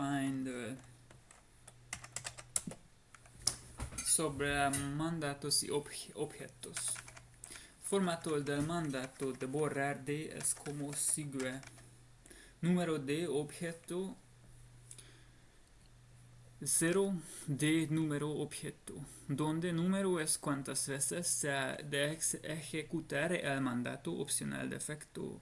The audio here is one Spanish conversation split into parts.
uh, sobre mandatos y objetos. Formato del mandato de borrar de es como sigue. Número de objeto 0 de número objeto, donde número es cuántas veces se ha de ejecutar el mandato opcional de efecto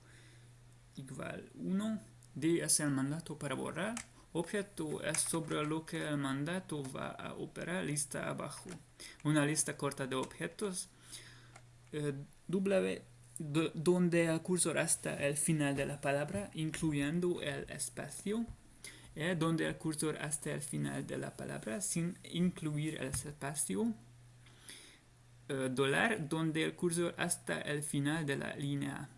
igual 1, D es el mandato para borrar, objeto es sobre lo que el mandato va a operar, lista abajo, una lista corta de objetos, eh, W donde el cursor hasta el final de la palabra, incluyendo el espacio, eh, donde el cursor hasta el final de la palabra sin incluir el espacio. Eh, dólar, donde el cursor hasta el final de la línea.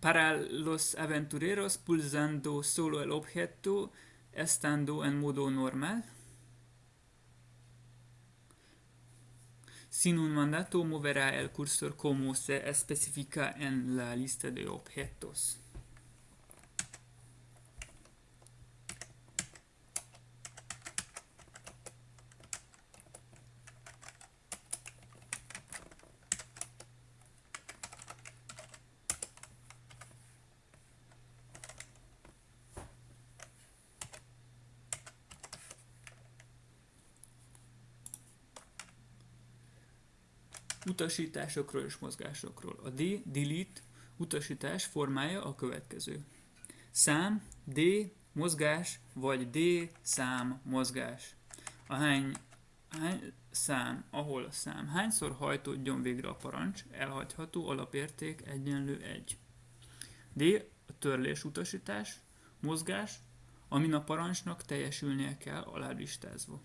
Para los aventureros pulsando solo el objeto estando en modo normal. Sin un mandato moverá el cursor como se especifica en la lista de objetos. Utasításokról és mozgásokról. A D, delete utasítás formája a következő. Szám, D, mozgás, vagy D, szám, mozgás. A hány, hány szám, ahol a szám hányszor hajtódjon végre a parancs, elhagyható alapérték egyenlő 1. D, a törlés utasítás, mozgás, amin a parancsnak teljesülnie kell alálistázva.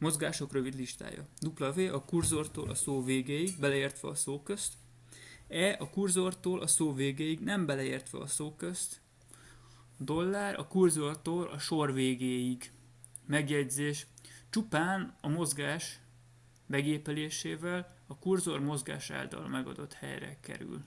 Mozgások rövid listája. W a kurzortól a szó végéig, beleértve a szó közt. E a kurzortól a szó végéig, nem beleértve a szó közt. Dollár a kurzortól a sor végéig. Megjegyzés. Csupán a mozgás megépelésével a kurzor mozgás által megadott helyre kerül.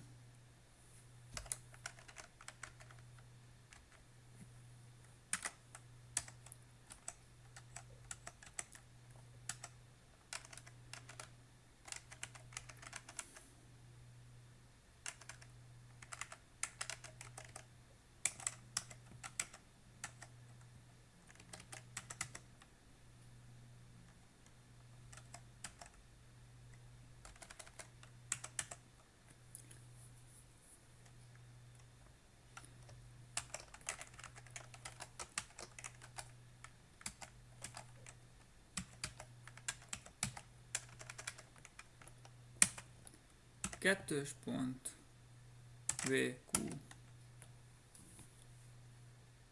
Kettős pont. VQ